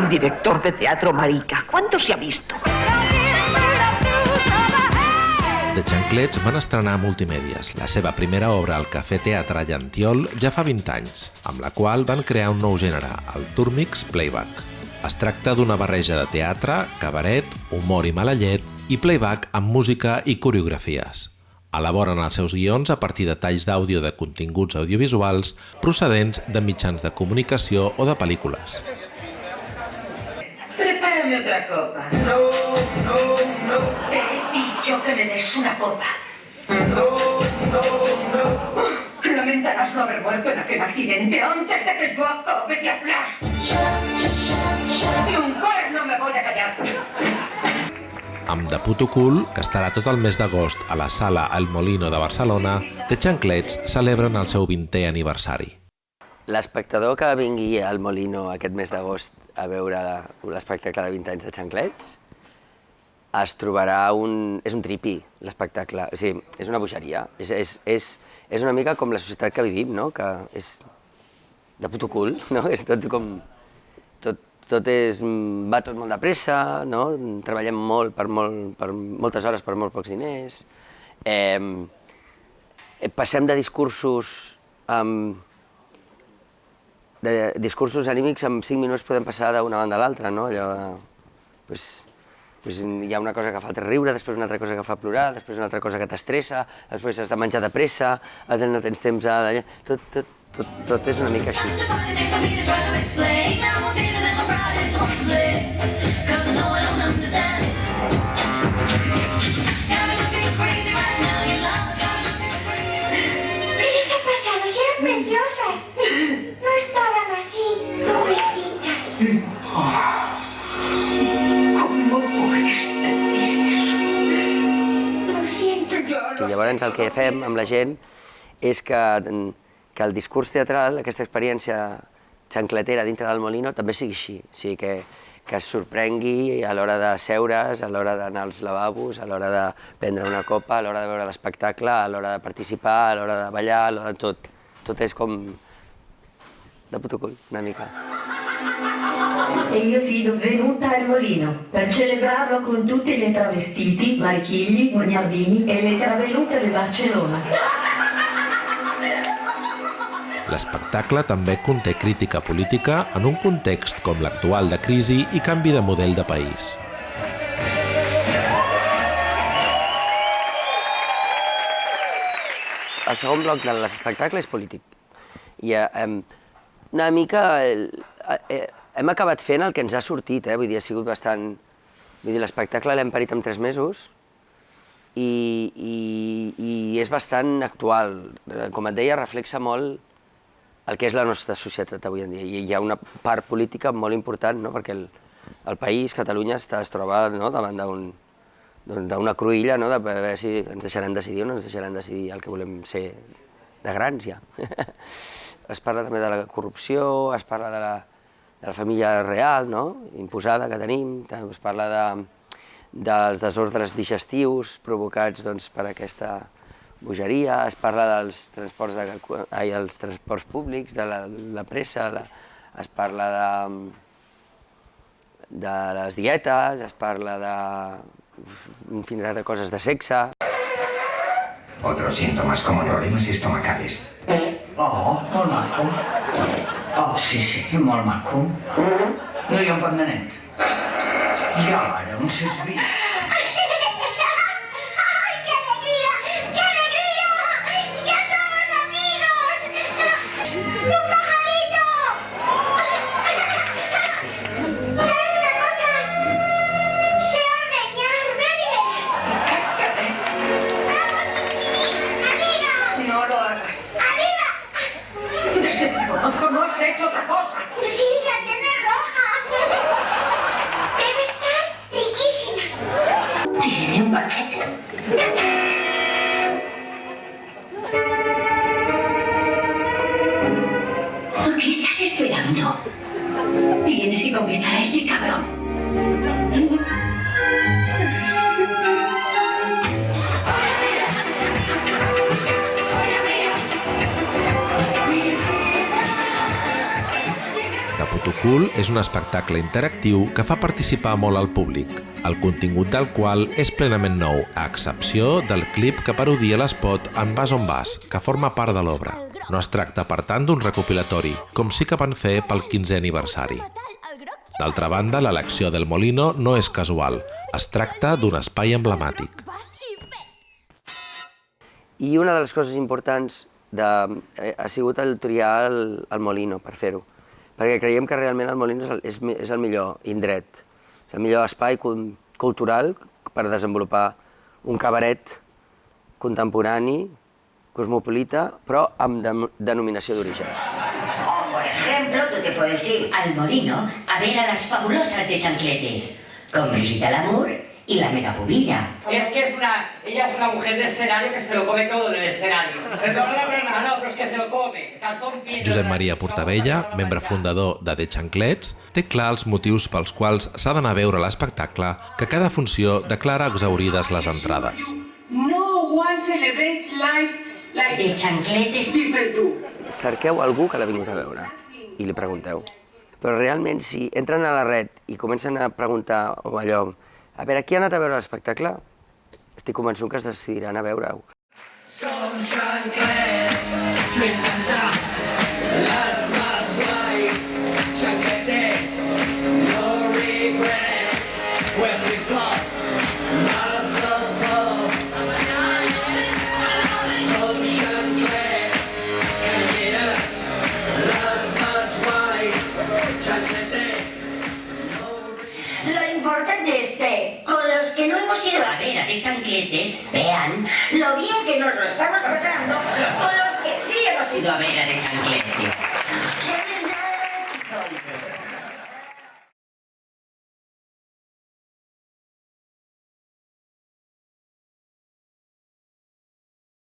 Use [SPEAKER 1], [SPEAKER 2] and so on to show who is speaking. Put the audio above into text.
[SPEAKER 1] Un director de teatro marica. ¿Cuánto se ha visto?
[SPEAKER 2] The Xanclets van estrenar Multimèdies, la seva primera obra al Cafè Teatre Llantiol ja fa 20 anys, amb la qual van crear un nou gènere, el Turmix Playback. Es tracta d'una barreja de teatre, cabaret, humor i mala llet i playback amb música i coreografies. Elaboren els seus guions a partir de talls d'àudio de continguts audiovisuals procedents de mitjans de comunicació o de pel·lícules.
[SPEAKER 3] Prepárame otra copa.
[SPEAKER 4] No, no, no,
[SPEAKER 3] Te he dicho que me des una copa.
[SPEAKER 4] no, no, no.
[SPEAKER 3] Lamentarás no haber muerto en aquel accidente antes de que yo acabe de hablar. Ni un cuerno me voy a callar.
[SPEAKER 2] Amb De Puto Cool, que estarà tot el mes d'agost a la sala El Molino de Barcelona, The Xanclets celebren el seu 20è aniversari.
[SPEAKER 5] L'espectador que vingui al Molino aquest mes d'agost a veure l'espectacle de 20 anys de Xanclets es trobarà un... és un tripi, l'espectacle. O sigui, és una bogeria. És, és, és, és una mica com la societat que vivim, no? Que és de puto cul, no? És tot com... Tot, tot és... va tot molt de pressa, no? Treballem molt per, molt, per moltes hores per molt pocs diners. Eh, passem de discursos amb de discursos anímics en 5 minuts podem passar d'una banda a l'altra, no? Allò, pues, pues hi ha una cosa que fa riure, després una altra cosa que fa plorar, després una altra cosa que t'estressa, després has de menjar de pressa, no tens temps a... Tot, tot, tot, tot és una mica així.
[SPEAKER 6] Siento.
[SPEAKER 5] I llavors el que fem amb la gent és que, que el discurs teatral, aquesta experiència xancletera dintre del Molino, també sigui així. O sigui, que, que es sorprengui a l'hora de seure's, a l'hora d'anar als lavabos, a l'hora de prendre una copa, a l'hora de veure l'espectacle, a l'hora de participar, a l'hora de ballar, a l'hora de tot. Tot és com de puto cul, una mica.
[SPEAKER 7] E io sono venuta al molino per celebrarlo con tutti le travestiti, Marchigli, Bognardini e le travellute di Barcellona.
[SPEAKER 2] L'espectacle també conté crítica política en un context com l'actual de crisi i canvi de model de país.
[SPEAKER 5] El segon bloc de l'espectacle és polític. I eh, una mica el, eh, hem acabat fent el que ens ha sortit, eh? vull dir, ha sigut bastant... Vull dir, l'espectacle l'hem parit en tres mesos i, i, i és bastant actual. Eh, Com et deia, reflexa molt el que és la nostra societat avui en dia. I hi ha una part política molt important, no? perquè el, el país, Catalunya, està, es troba no? davant d'un d'una cruïlla, no? de veure si ens deixaran decidir o no ens deixaran decidir el que volem ser de grans ja. es parla també de la corrupció, es parla de la, de la família real, no? imposada que tenim, es parla de, dels desordres digestius provocats doncs, per aquesta bogeria, es parla dels transports, de, ai, els transports públics, de la, la pressa, la, es parla de, de les dietes, es parla de infinidad de coses de sexe.
[SPEAKER 8] Otros síntomas como problemas estomacales.
[SPEAKER 9] Oh, molt maco. Oh, sí, sí, molt maco. No hi ha un pan de net. I ara, un sesví.
[SPEAKER 6] ¿Qué estás esperando?
[SPEAKER 9] Tienes que conquistar a ese cabrón.
[SPEAKER 2] Autocool és un espectacle interactiu que fa participar molt al públic, el contingut del qual és plenament nou, a excepció del clip que parodia l'espot En vas on vas, que forma part de l'obra. No es tracta, per tant, d'un recopilatori, com sí que van fer pel 15è aniversari. D'altra banda, l'elecció del Molino no és casual. Es tracta d'un espai emblemàtic.
[SPEAKER 5] I una de les coses importants de, eh, ha sigut el triar el, el Molino per fer-ho, perquè creiem que realment el Molino és el, és, és el millor indret, és el millor espai cul- cultural per desenvolupar un cabaret contemporani, cosmopolita, però amb de, denominació d'origen.
[SPEAKER 10] O, por ejemplo, tú te puedes ir al molino a ver a las fabulosas de chancletes, con Brigitte Lamour y la megapubilla.
[SPEAKER 11] Es que es una, ella es una mujer de escenario que se lo come todo en el escenario. No, no, no, pero es que se lo come.
[SPEAKER 2] Josep Maria Portabella, membre fundador de The Xanclets, té clar els motius pels quals s'ha d'anar a veure l'espectacle que cada funció declara exaurides les entrades.
[SPEAKER 3] No one celebrates life
[SPEAKER 10] De chancletes.
[SPEAKER 3] people do.
[SPEAKER 5] cerqueu algú que l'ha vingut a veure i li pregunteu. Però realment, si entren a la red i comencen a preguntar o allò, a veure, qui ha anat a veure l'espectacle? Estic convençut que es decidiran a veure-ho.
[SPEAKER 4] Son
[SPEAKER 10] chancletes, vean lo bien que nos lo estamos pasando con los que sí hemos ido a ver a de chancletes.